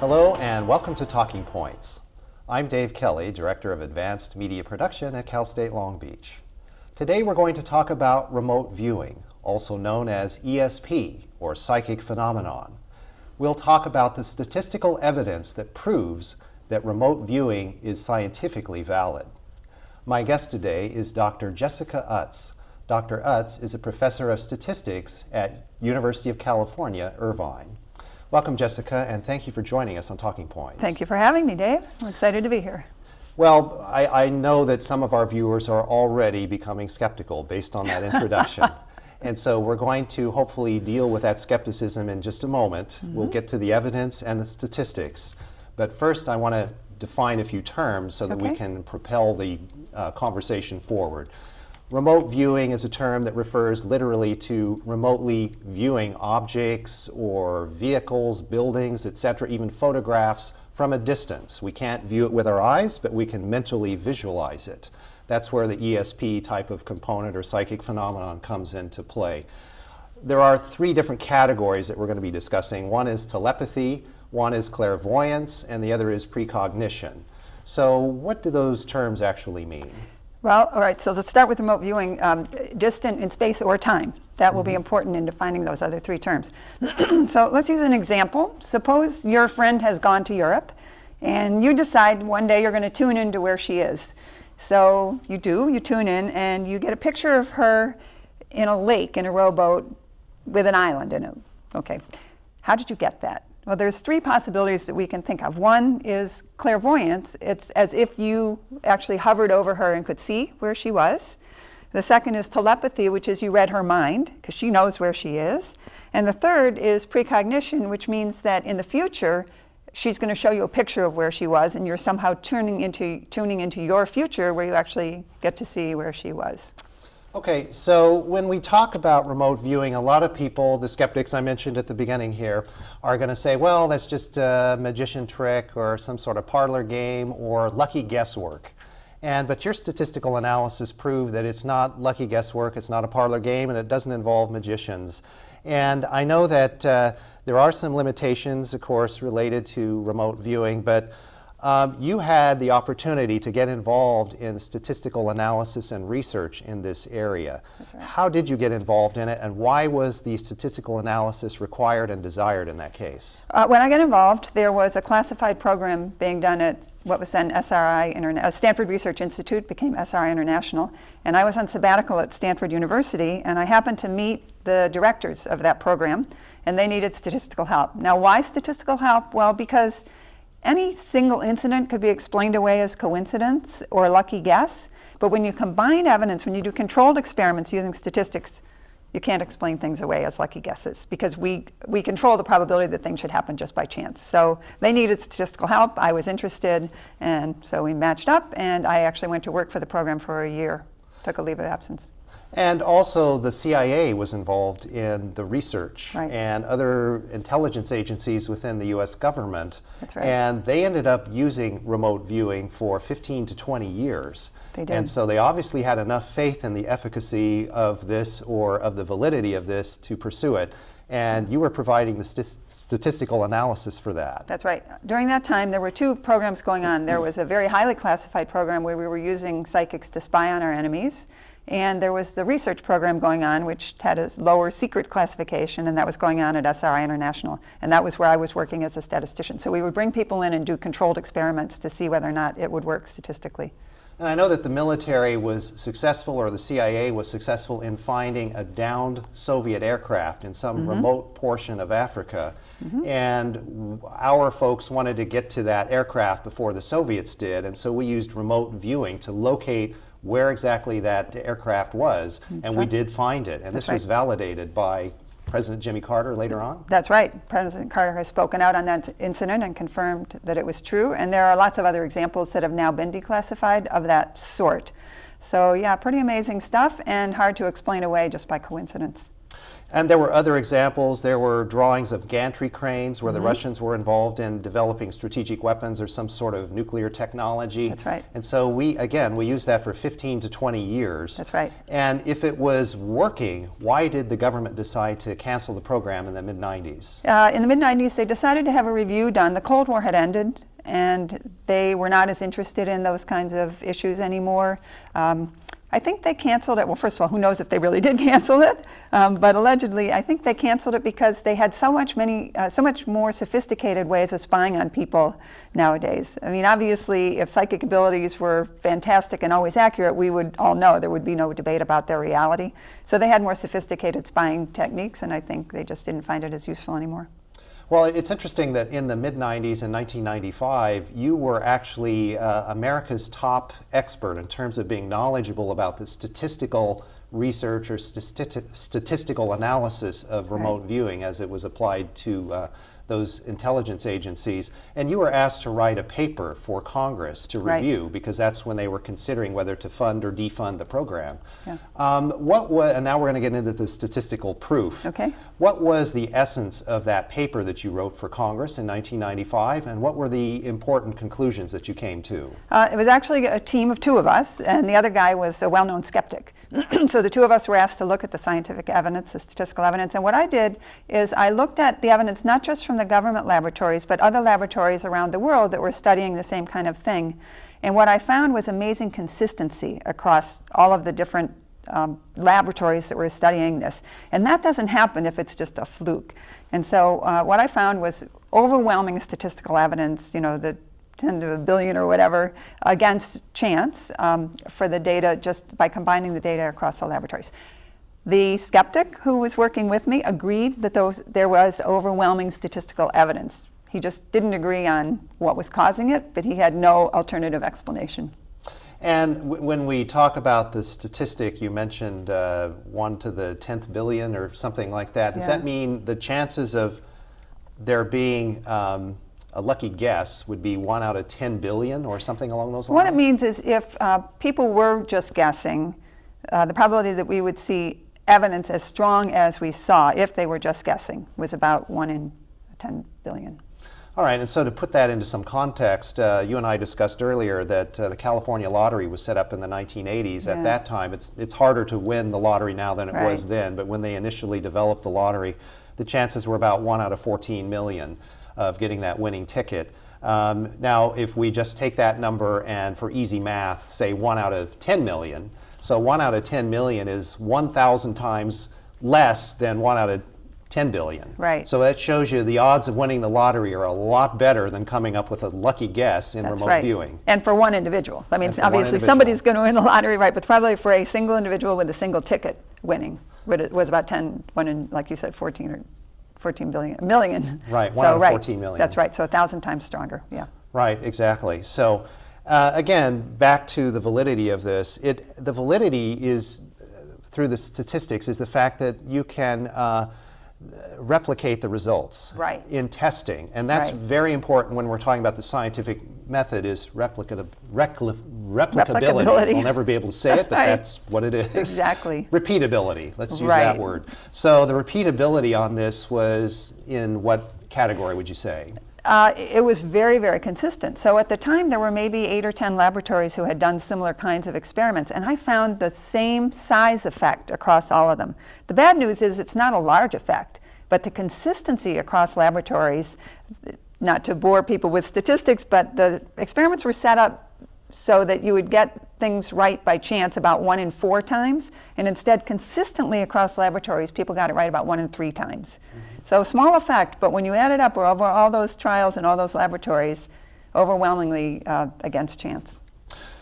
Hello and welcome to Talking Points. I'm Dave Kelly, Director of Advanced Media Production at Cal State Long Beach. Today we're going to talk about remote viewing, also known as ESP, or psychic phenomenon. We'll talk about the statistical evidence that proves that remote viewing is scientifically valid. My guest today is Dr. Jessica Utts. Dr. Utts is a professor of statistics at University of California, Irvine. Welcome, Jessica, and thank you for joining us on Talking Points. Thank you for having me, Dave. I'm excited to be here. Well, I, I know that some of our viewers are already becoming skeptical based on that introduction. and so we're going to hopefully deal with that skepticism in just a moment. Mm -hmm. We'll get to the evidence and the statistics. But first, I want to define a few terms so that okay. we can propel the uh, conversation forward. Remote viewing is a term that refers literally to remotely viewing objects or vehicles, buildings, etc., even photographs from a distance. We can't view it with our eyes, but we can mentally visualize it. That's where the ESP type of component or psychic phenomenon comes into play. There are three different categories that we're going to be discussing. One is telepathy, one is clairvoyance, and the other is precognition. So what do those terms actually mean? Well, all right, so let's start with remote viewing, um, distant in space or time. That will mm -hmm. be mm-hmm. important in defining those other three terms. so let's use an example. Suppose your friend has gone to Europe and you decide one day you're going to tune into where she is. So you do, you tune in and you get a picture of her in a lake in a rowboat with an island in it. Okay, how did you get that? Well, there's three possibilities that we can think of. One is clairvoyance. It's as if you actually hovered over her and could see where she was. The second is telepathy, which is you read her mind, because she knows where she is. And the third is precognition, which means that in the future, she's going to show you a picture of where she was, and you're somehow tuning into, tuning into your future where you actually get to see where she was. Okay, so when we talk about remote viewing, a lot of people, the skeptics I mentioned at the beginning here, are going to say, well, that's just a magician trick or some sort of parlor game or lucky guesswork. And, but your statistical analysis proved that it's not lucky guesswork, it's not a parlor game, and it doesn't involve magicians. And I know that uh, there are some limitations, of course, related to remote viewing, but um, you had the opportunity to get involved in statistical analysis and research in this area. Right. How did you get involved in it and why was the statistical analysis required and desired in that case? Uh, when I got involved, there was a classified program being done at what was then SRI, Interna uh, Stanford Research Institute, became SRI International, and I was on sabbatical at Stanford University, and I happened to meet the directors of that program, and they needed statistical help. Now, why statistical help? Well, because any single incident could be explained away as coincidence or a lucky guess, but when you combine evidence, when you do controlled experiments using statistics, you can't explain things away as lucky guesses because we, we control the probability that things should happen just by chance. So they needed statistical help. I was interested, and so we matched up, and I actually went to work for the program for a year, took a leave of absence. And also the CIA was involved in the research right. and other intelligence agencies within the US government. That's right. And they ended up using remote viewing for 15 to 20 years. They did. And so they obviously had enough faith in the efficacy of this or of the validity of this to pursue it. And you were providing the st statistical analysis for that. That's right. During that time, there were two programs going on. There was a very highly classified program where we were using psychics to spy on our enemies. And there was the research program going on, which had a lower secret classification, and that was going on at SRI International. And that was where I was working as a statistician. So we would bring people in and do controlled experiments to see whether or not it would work statistically. And I know that the military was successful, or the CIA was successful in finding a downed Soviet aircraft in some mm -hmm. remote portion of Africa. Mm -hmm. And our folks wanted to get to that aircraft before the Soviets did, and so we used remote viewing to locate where exactly that aircraft was, That's and we did find it. And That's this was validated by President Jimmy Carter later on? That's right. President Carter has spoken out on that incident and confirmed that it was true. And there are lots of other examples that have now been declassified of that sort. So yeah, pretty amazing stuff and hard to explain away just by coincidence. And there were other examples. There were drawings of gantry cranes where the Russians were involved in developing strategic weapons or some sort of nuclear technology. That's right. And so we, again, we used that for 15 to 20 years. That's right. And if it was working, why did the government decide to cancel the program in the mid 90s? Uh, in the mid 90s, they decided to have a review done. The Cold War had ended, and they were not as interested in those kinds of issues anymore. Um, I think they canceled it. Well, first of all, who knows if they really did cancel it? Um, but allegedly, I think they canceled it because they had so much many, uh, so much more sophisticated ways of spying on people nowadays. I mean, obviously, if psychic abilities were fantastic and always accurate, we would all know there would be no debate about their reality. So they had more sophisticated spying techniques, and I think they just didn't find it as useful anymore. Well, it's interesting that in the mid 90s in 1995, you were actually uh, America's top expert in terms of being knowledgeable about the statistical research or stati- statistical analysis of remote viewing as it was applied to uh, those intelligence agencies. And you were asked to write a paper for Congress to Right. review because that's when they were considering whether to fund or defund the program. Yeah. Um, what wa- and now we're going to get into the statistical proof. Okay. What was the essence of that paper that you wrote for Congress in 1995, and what were the important conclusions that you came to? Uh, it was actually a team of two of us, and the other guy was a well known skeptic. so the two of us were asked to look at the scientific evidence, the statistical evidence. And what I did is I looked at the evidence not just from the government laboratories, but other laboratories around the world that were studying the same kind of thing. And what I found was amazing consistency across all of the different um, laboratories that were studying this. And that doesn't happen if it's just a fluke. And so uh, what I found was overwhelming statistical evidence, you know, the 10 to a billion or whatever, against chance um, for the data just by combining the data across the laboratories. The skeptic who was working with me agreed that those, there was overwhelming statistical evidence. He just didn't agree on what was causing it, but he had no alternative explanation. And w- when we talk about the statistic, you mentioned uh, 1 to the 10th billion or something like that. Does Yeah. that mean the chances of there being um, a lucky guess would be 1 out of 10 billion or something along those lines? What it means is if uh, people were just guessing, uh, the probability that we would see evidence as strong as we saw if they were just guessing was about 1 in 10 billion. All right, and so to put that into some context, uh, you and I discussed earlier that uh, the California lottery was set up in the 1980s. Yeah. At that time, it's, it's harder to win the lottery now than it was then, but when they initially developed the lottery, the chances were about 1 out of 14 million of getting that winning ticket. Um, now, if we just take that number and for easy math, say 1 out of 10 million, so 1 out of 10 million is 1,000 times less than 1 out of 10 billion. Right. So that shows you the odds of winning the lottery are a lot better than coming up with a lucky guess in That's remote right. viewing. And for one individual. I mean, one obviously somebody's going to win the lottery, right? But probably for a single individual with a single ticket winning was about 10, one in, like you said, 14 or 14 billion, million. Right, one So, out of right, 14 million. That's right. So a thousand times stronger. Yeah. Right, exactly. So uh, again, back to the validity of this. It, the validity is, uh, through the statistics, is the fact that you can uh, replicate the results Right. in testing. And that's Right. very important when we're talking about the scientific method is replicability. Replicability. We'll never be able to say it, but Right. that's what it is. Exactly. Repeatability, let's use that word. So the repeatability on this was in what category would you say? Uh, it was very, very consistent. So at the time, there were maybe eight or 10 laboratories who had done similar kinds of experiments, and I found the same size effect across all of them. The bad news is it's not a large effect, but the consistency across laboratories, not to bore people with statistics, but the experiments were set up so that you would get things right by chance about one in four times, and instead, consistently across laboratories, people got it right about one in three times. So, small effect, but when you add it up over all those trials and all those laboratories, overwhelmingly uh, against chance.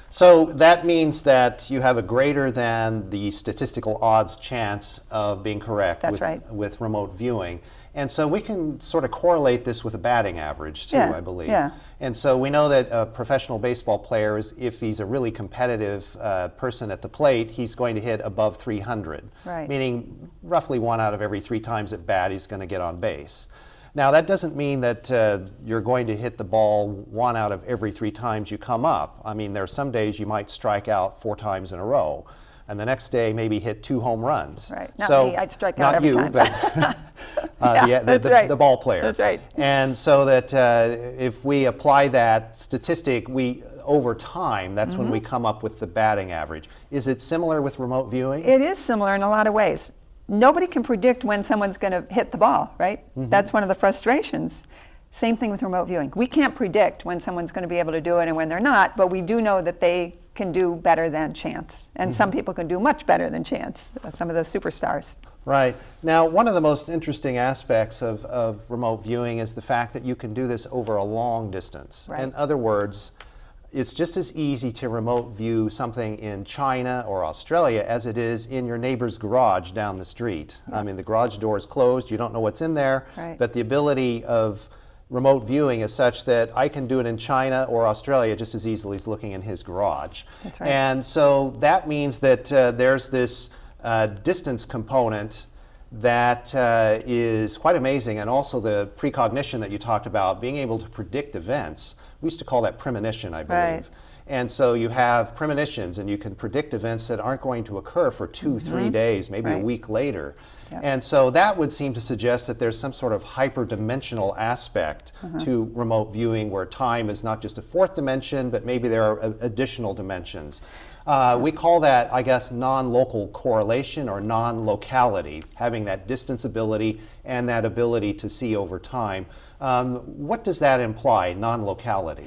So that means that you have a greater than the statistical odds chance of being correct That's with, right. with remote viewing. And so we can sort of correlate this with a batting average too, Yeah, I believe. yeah. And so we know that a professional baseball player, is, if he's a really competitive uh, person at the plate, he's going to hit above 300. Right. Meaning roughly one out of every three times at bat, he's going to get on base. Now, that doesn't mean that uh, you're going to hit the ball one out of every three times you come up. I mean, there are some days you might strike out four times in a row. And the next day maybe hit two home runs. Right. Not so, me. I'd strike out not every you, time. but uh, Yeah, the, that's the, right. the ball player. That's right. And so that uh, if we apply that statistic, we over time, that's when we Mm-hmm. come up with the batting average. Is it similar with remote viewing? It is similar in a lot of ways. Nobody can predict when someone's going to hit the ball, right? That's one of the frustrations. Same thing with remote viewing. We can't predict when someone's going to be able to do it and when they're not, but we do know that they can do better than chance. And some people can do much better than chance, uh, some of the superstars. Right. Now, one of the most interesting aspects of, of remote viewing is the fact that you can do this over a long distance. Right. In other words, it's just as easy to remote view something in China or Australia as it is in your neighbor's garage down the street. I mean, the garage door is closed, you don't know what's in there, Right. but the ability of remote viewing is such that I can do it in China or Australia just as easily as looking in his garage. That's right. And so that means that uh, there's this uh, distance component that uh, is quite amazing, and also the precognition that you talked about, being able to predict events. We used to call that premonition, I believe. Right. And so you have premonitions, and you can predict events that aren't going to occur for 2 three days, maybe a Mm-hmm. Week later. Yep. And so that would seem to suggest that there's some sort of hyperdimensional aspect Uh-huh. to remote viewing where time is not just a fourth dimension, but maybe there are additional dimensions. Uh, we call that, I guess, non-local correlation or non-locality, having that distance ability and that ability to see over time. Um, what does that imply, non-locality?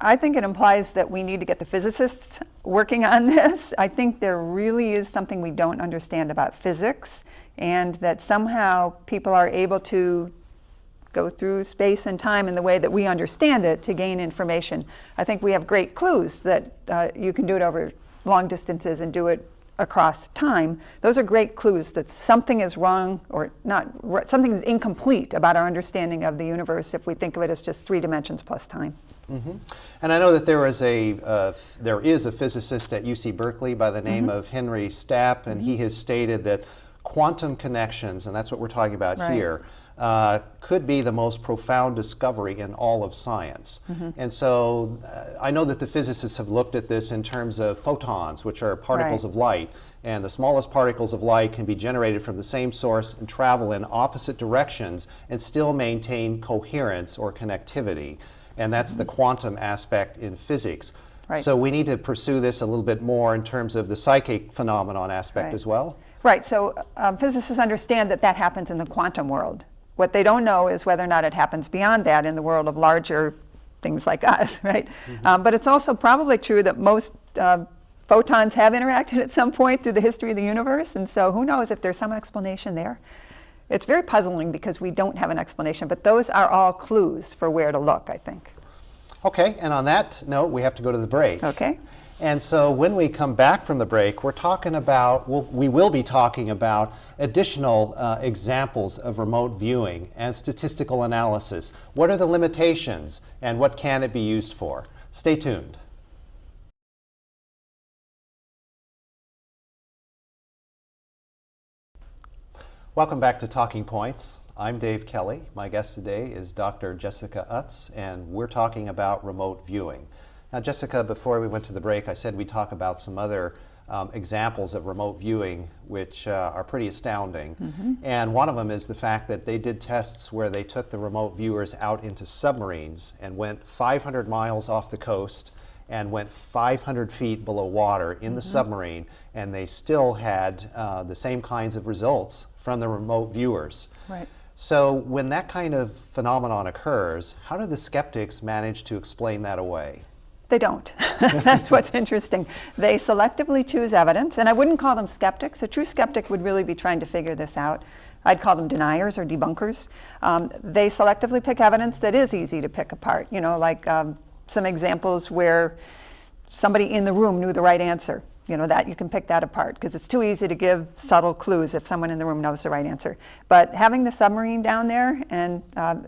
I think it implies that we need to get the physicists working on this. I think there really is something we don't understand about physics, and that somehow people are able to go through space and time in the way that we understand it to gain information. I think we have great clues that uh, you can do it over long distances and do it across time. Those are great clues that something is wrong or not, something is incomplete about our understanding of the universe if we think of it as just three dimensions plus time. Mm-hmm. And I know that there is a uh, there is a physicist at UC Berkeley by the name mm-hmm. of Henry Stapp, and he mm-hmm. has stated that quantum connections, and that's what we're talking about Right. here, uh, could be the most profound discovery in all of science. And so uh, I know that the physicists have looked at this in terms of photons, which are particles Right. of light. And the smallest particles of light can be generated from the same source and travel in opposite directions and still maintain coherence or connectivity. And that's the quantum aspect in physics. Right. So we need to pursue this a little bit more in terms of the psychic phenomenon aspect Right. as well. Right, so um, physicists understand that that happens in the quantum world. What they don't know is whether or not it happens beyond that in the world of larger things like us, right? Um, but it's also probably true that most uh, photons have interacted at some point through the history of the universe, and so who knows if there's some explanation there. It's very puzzling because we don't have an explanation, but those are all clues for where to look, I think. Okay, and on that note, we have to go to the break. Okay? And so when we come back from the break, we're talking about, we'll, we will be talking about additional uh, examples of remote viewing and statistical analysis. What are the limitations and what can it be used for? Stay tuned. Welcome back to Talking Points. I'm Dave Kelly. My guest today is Dr. Jessica Utts, and we're talking about remote viewing. Now, Jessica, before we went to the break, I said we'd talk about some other um, examples of remote viewing which uh, are pretty astounding. And one of them is the fact that they did tests where they took the remote viewers out into submarines and went 500 miles off the coast and went 500 feet below water in the submarine, and they still had uh, the same kinds of results from the remote viewers. Right. So, when that kind of phenomenon occurs, how do the skeptics manage to explain that away? They don't. That's what's interesting. They selectively choose evidence, and I wouldn't call them skeptics. A true skeptic would really be trying to figure this out. I'd call them deniers or debunkers. Um, they selectively pick evidence that is easy to pick apart. You know, like um, some examples where somebody in the room knew the right answer. You know, that you can pick that apart because it's too easy to give subtle clues if someone in the room knows the right answer. But having the submarine down there and um,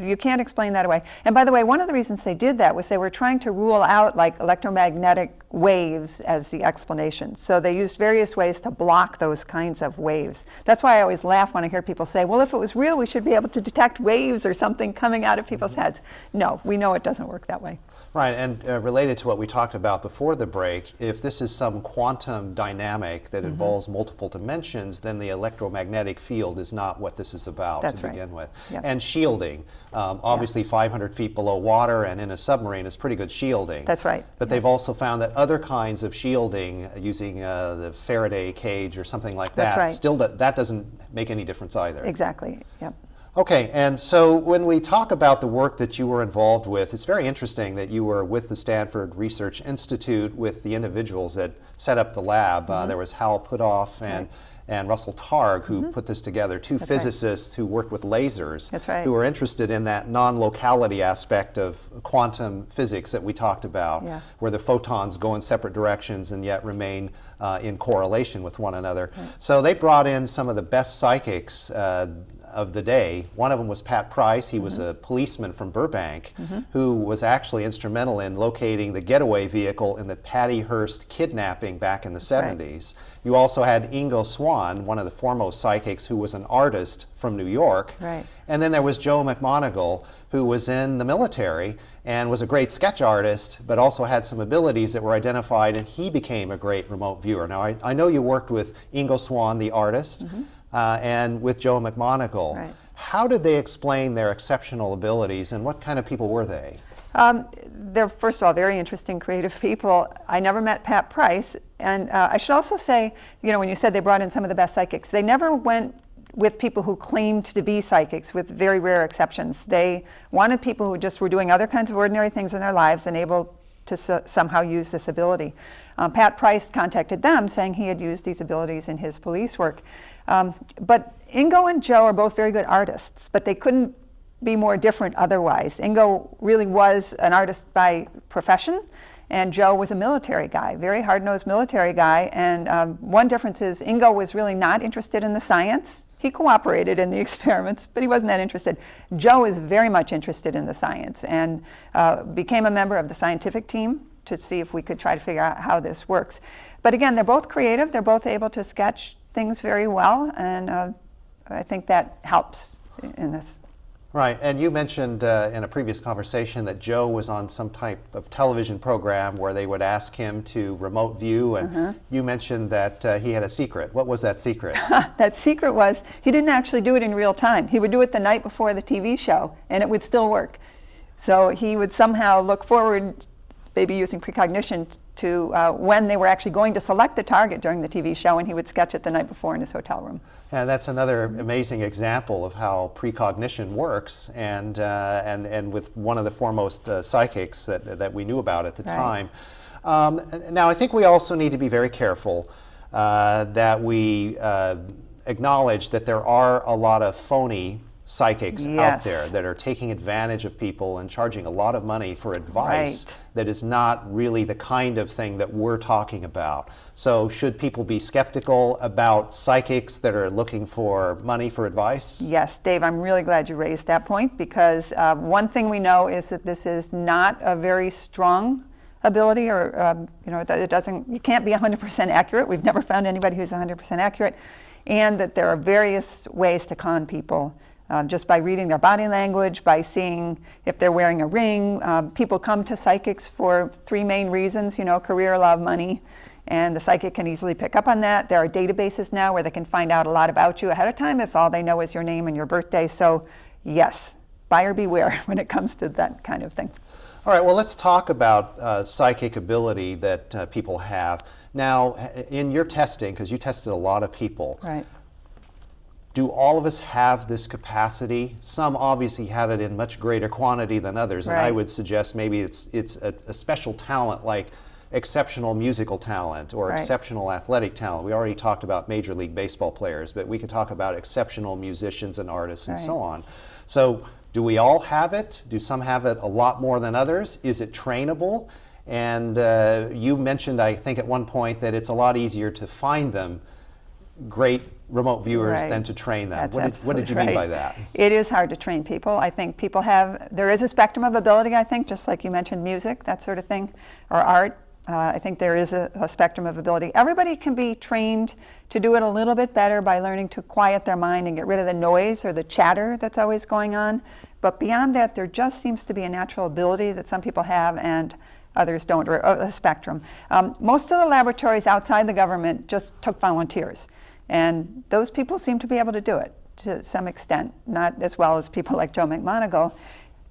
you can't explain that away. And by the way, one of the reasons they did that was they were trying to rule out like electromagnetic waves as the explanation. So they used various ways to block those kinds of waves. That's why I always laugh when I hear people say, well, if it was real, we should be able to detect waves or something coming out of people's mm-hmm. heads. No, we know it doesn't work that way. Right, and uh, related to what we talked about before the break, if this is some quantum dynamic that Mm-hmm. involves multiple dimensions, then the electromagnetic field is not what this is about That's to right. begin with. Yep. And shielding, um, obviously 500 feet below water and in a submarine is pretty good shielding. That's right, But they've also found that other kinds of shielding, uh, using uh, the Faraday cage or something like That's that, right. still do- that doesn't make any difference either. Exactly, yep. Okay, and so when we talk about the work that you were involved with, it's very interesting that you were with the Stanford Research Institute with the individuals that set up the lab. Mm-hmm. Uh, there was Hal Puthoff and, and Russell Targ who put this together, two Mm-hmm. That's right. physicists who worked with lasers, That's right. who were interested in that non-locality aspect of quantum physics that we talked about, Yeah. where the photons go in separate directions and yet remain uh, in correlation with one another. So they brought in some of the best psychics uh, of the day. One of them was Pat Price. He was a mm-hmm. policeman from Burbank mm-hmm. who was actually instrumental in locating the getaway vehicle in the Patty Hearst kidnapping back in the right. 70s. You also had Ingo Swann, one of the foremost psychics, who was an artist from New York. Right. And then there was Joe McMoneagle, who was in the military and was a great sketch artist, but also had some abilities that were identified, and he became a great remote viewer. Now, I, I know you worked with Ingo Swann, the artist, mm-hmm. Uh, and with Joe McMoneagle. Right. How did they explain their exceptional abilities, and what kind of people were they? Um, they're, first of all, very interesting, creative people. I never met Pat Price. And uh, I should also say, you know, when you said they brought in some of the best psychics, they never went with people who claimed to be psychics, with very rare exceptions. They wanted people who just were doing other kinds of ordinary things in their lives and able to so- somehow use this ability. Um, Pat Price contacted them saying he had used these abilities in his police work. Um, but Ingo and Joe are both very good artists, but they couldn't be more different otherwise. Ingo really was an artist by profession, and Joe was a military guy, very hard-nosed military guy. And um, one difference is Ingo was really not interested in the science. He cooperated in the experiments, but he wasn't that interested. Joe is very much interested in the science and uh, became a member of the scientific team to see if we could try to figure out how this works. But again, they're both creative. They're both able to sketch things very well, and uh, I think that helps in this. Right, and you mentioned uh, in a previous conversation that Joe was on some type of television program where they would ask him to remote view, and Uh-huh. you mentioned that uh, he had a secret. What was that secret? that secret was he didn't actually do it in real time. He would do it the night before the TV show, and it would still work. So he would somehow look forward, maybe using precognition, to uh, when they were actually going to select the target during the TV show, and he would sketch it the night before in his hotel room. And that's another amazing example of how precognition works, and uh, and and with one of the foremost uh, psychics that that we knew about at the Right. time. Um, now, I think we also need to be very careful uh, that we uh, acknowledge that there are a lot of phony psychics out there that are taking advantage of people and charging a lot of money for advice Right. that is not really the kind of thing that we're talking about. So, should people be skeptical about psychics that are looking for money for advice? Yes, Dave, I'm really glad you raised that point because uh, one thing we know is that this is not a very strong ability or, um, you know, it doesn't, you can't be 100% accurate. We've never found anybody who's 100% accurate. And that there are various ways to con people um, just by reading their body language, by seeing if they're wearing a ring. Um, people come to psychics for three main reasons, you know, career, love, money. And the psychic can easily pick up on that. There are databases now where they can find out a lot about you ahead of time if all they know is your name and your birthday. So, yes, buyer beware when it comes to that kind of thing. All right, well, let's talk about uh, psychic ability that uh, people have. Now, in your testing, because you tested a lot of people, Right. Do all of us have this capacity? Some obviously have it in much greater quantity than others, and I would suggest maybe it's, it's a, a special talent like exceptional musical talent or Right. exceptional athletic talent. We already talked about Major League Baseball players, but we could talk about exceptional musicians and artists and so on. So, do we all have it? Do some have it a lot more than others? Is it trainable? And uh, you mentioned, I think, at one point that it's a lot easier to find them great remote viewers Right. than to train them. What, did, what did you mean by that? It is hard to train people. I think people have, there is a spectrum of ability, I think, just like you mentioned music, that sort of thing, or art. Uh, I think there is a, a spectrum of ability. Everybody can be trained to do it a little bit better by learning to quiet their mind and get rid of the noise or the chatter that's always going on. But beyond that, there just seems to be a natural ability that some people have and others don't, or a spectrum. Um, most of the laboratories outside the government just took volunteers. And those people seem to be able to do it to some extent, not as well as people like Joe McMoneagle.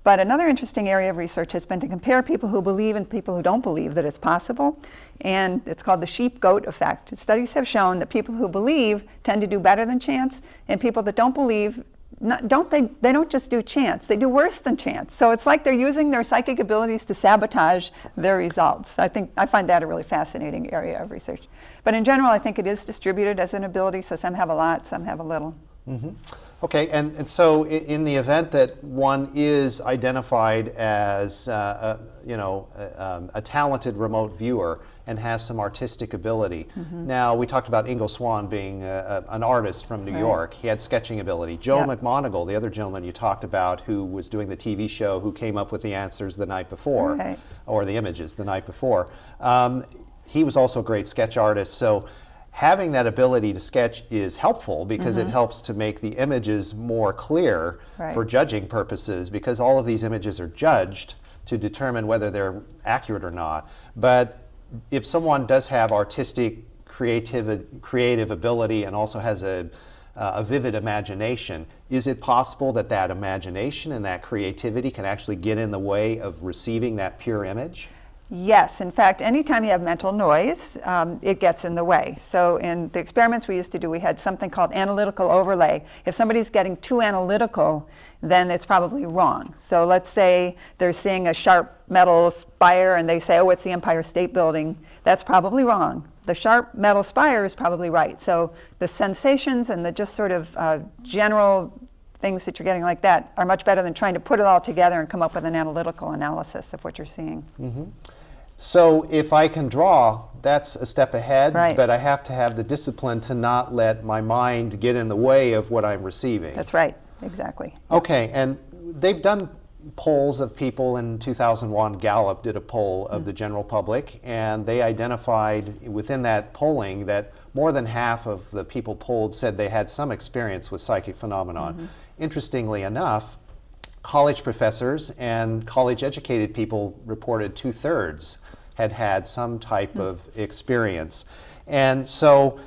But another interesting area of research has been to compare people who believe and people who don't believe that it's possible. And it's called the sheep-goat effect. Studies have shown that people who believe tend to do better than chance, and people that don't believe not, don't they, they don't just do chance, they do worse than chance. So it's like they're using their psychic abilities to sabotage their results. I think, I find that a really fascinating area of research. But in general, I think it is distributed as an ability, so some have a lot, some have a little. Mm -hmm. Okay, and, and so in the event that one is identified as, uh, a, you know, a, um, a talented remote viewer, and has some artistic ability. Mm -hmm. Now, we talked about Ingo Swann being a, a, an artist from New right. York. He had sketching ability. Joe. McMoneagle, the other gentleman you talked about who was doing the TV show who came up with the answers the night before, right. or the images the night before, um, he was also a great sketch artist. So having that ability to sketch is helpful because mm -hmm. it mm-hmm. helps to make the images more clear right. for judging purposes because all of these images are judged to determine whether they're accurate or not. But if someone does have artistic creative, creative ability and also has a, uh, a vivid imagination, is it possible that that imagination and that creativity can actually get in the way of receiving that pure image? Yes, in fact, anytime you have mental noise, um, it gets in the way. So in the experiments we used to do, we had something called analytical overlay. If somebody's getting too analytical, then it's probably wrong. So let's say they're seeing a sharp metal spire and they say, oh, it's the Empire State Building. That's probably wrong. The sharp metal spire is probably right. So the sensations and the just sort of uh, general things that you're getting like that are much better than trying to put it all together and come up with an analytical analysis of what you're seeing. Mm -hmm. So if I can draw, that's a step ahead, right. but I have to have the discipline to not let my mind get in the way of what I'm receiving. That's right, exactly. Okay, and they've done polls of people in 2001. Gallup did a poll of mm. the general public, and they identified within that polling that more than half of the people polled said they had some experience with psychic phenomenon. Mm -hmm. Interestingly enough, college professors and college educated people reported two-thirds had had some type mm. of experience. And so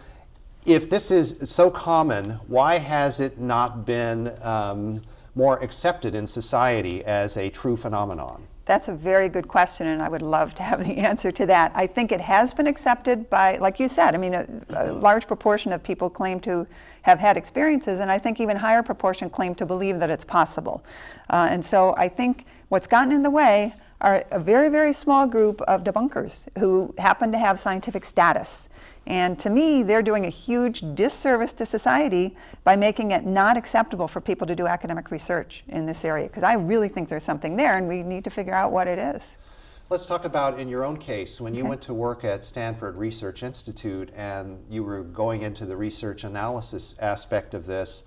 if this is so common, why has it not been um, more accepted in society as a true phenomenon? That's a very good question, and I would love to have the answer to that. I think it has been accepted by, like you said, I mean, a, a, large proportion of people claim to have had experiences, and I think even higher proportion claim to believe that it's possible. Uh, and so I think what's gotten in the way are a very, very small group of debunkers who happen to have scientific status. And to me, they're doing a huge disservice to society by making it not acceptable for people to do academic research in this area, because I really think there's something there and we need to figure out what it is. Let's talk about in your own case, when you okay. went to work at Stanford Research Institute and you were going into the research analysis aspect of this,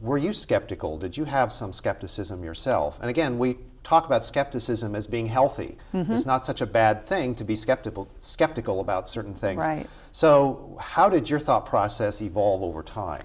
were you skeptical? Did you have some skepticism yourself? And again, we talk about skepticism as being healthy. Mm -hmm. It's not such a bad thing to be skeptical, skeptical about certain things. Right. So how did your thought process evolve over time?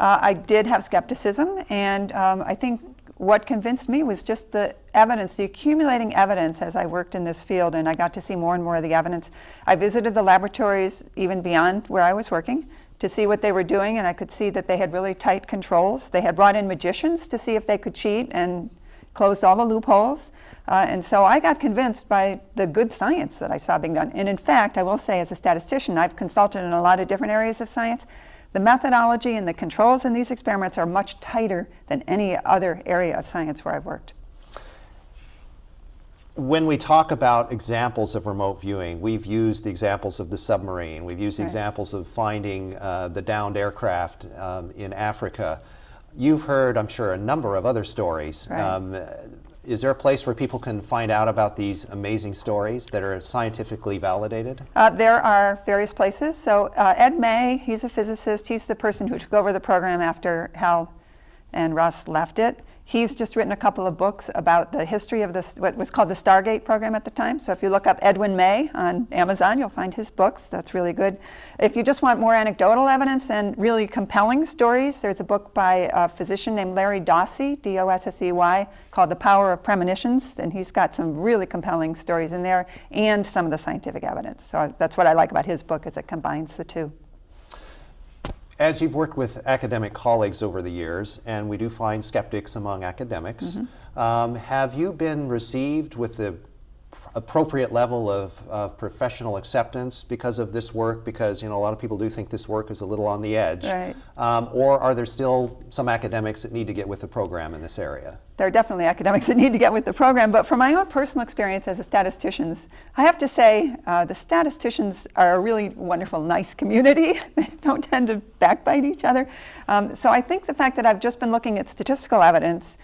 Uh, I did have skepticism, and um, I think what convinced me was just the evidence, the accumulating evidence as I worked in this field and I got to see more and more of the evidence. I visited the laboratories even beyond where I was working to see what they were doing and I could see that they had really tight controls. They had brought in magicians to see if they could cheat and closed all the loopholes. Uh, and so I got convinced by the good science that I saw being done. And in fact, I will say as a statistician, I've consulted in a lot of different areas of science. The methodology and the controls in these experiments are much tighter than any other area of science where I've worked. When we talk about examples of remote viewing, we've used the examples of the submarine, we've used right. examples of finding uh, the downed aircraft um, in Africa. You've heard, I'm sure, a number of other stories. Right. Um, is there a place where people can find out about these amazing stories that are scientifically validated? Uh, there are various places. So uh, Ed May, he's a physicist. He's the person who took over the program after Hal and Russ left it. He's just written a couple of books about the history of this, what was called the Stargate program at the time. So if you look up Edwin May on Amazon, you'll find his books. That's really good. If you just want more anecdotal evidence and really compelling stories, there's a book by a physician named Larry Dossey, D-O-S-S-E-Y, called The Power of Premonitions. And he's got some really compelling stories in there and some of the scientific evidence. So that's what I like about his book is it combines the two. As you've worked with academic colleagues over the years, and we do find skeptics among academics, um, have you been received with the appropriate level of, of professional acceptance because of this work? Because you know a lot of people do think this work is a little on the edge. Right. Um, or are there still some academics that need to get with the program in this area? there are definitely academics that need to get with the program, but from my own personal experience as a statisticians, I have to say uh, the statisticians are a really wonderful, nice community. they don't tend to backbite each other. Um, so I think the fact that I've just been looking at statistical evidence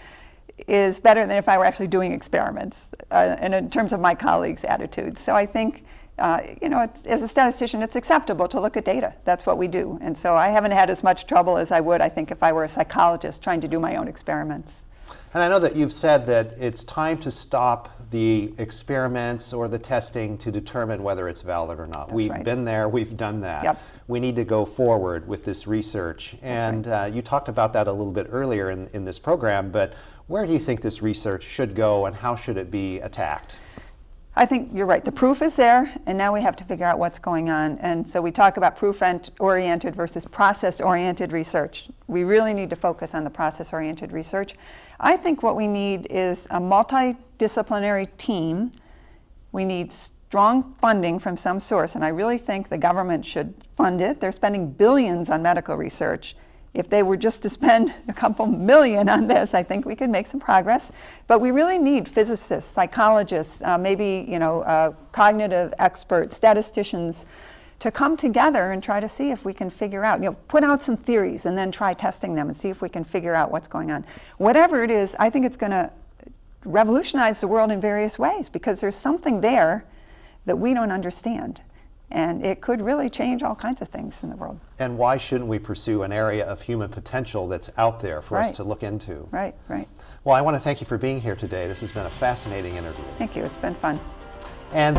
is better than if I were actually doing experiments, uh, and in terms of my colleagues' attitudes. So I think, uh, you know, as a statistician, it's acceptable to look at data. That's what we do. And so I haven't had as much trouble as I would, I think, if I were a psychologist trying to do my own experiments. And I know that you've said that it's time to stop the experiments or the testing to determine whether it's valid or not. we've right. been there, we've done that. Yep. We need to go forward with this research. and uh, you talked about that a little bit earlier in, in this program, but where do you think this research should go and how should it be attacked? I think you're right. The proof is there, and now we have to figure out what's going on. And so we talk about proof-oriented versus process-oriented research. We really need to focus on the process-oriented research. I think what we need is a multidisciplinary team. We need strong funding from some source, and I really think the government should fund it. They're spending billions on medical research. If they were just to spend a couple million on this, I think we could make some progress. But we really need physicists, psychologists, uh, maybe you know, uh, cognitive experts, statisticians, to come together and try to see if we can figure out, you know, put out some theories and then try testing them and see if we can figure out what's going on. Whatever it is, I think it's going to revolutionize the world in various ways because there's something there that we don't understand. And it could really change all kinds of things in the world. And why shouldn't we pursue an area of human potential that's out there for us to look into? Right, right. Well, I want to thank you for being here today. This has been a fascinating interview. Thank you. It's been fun. And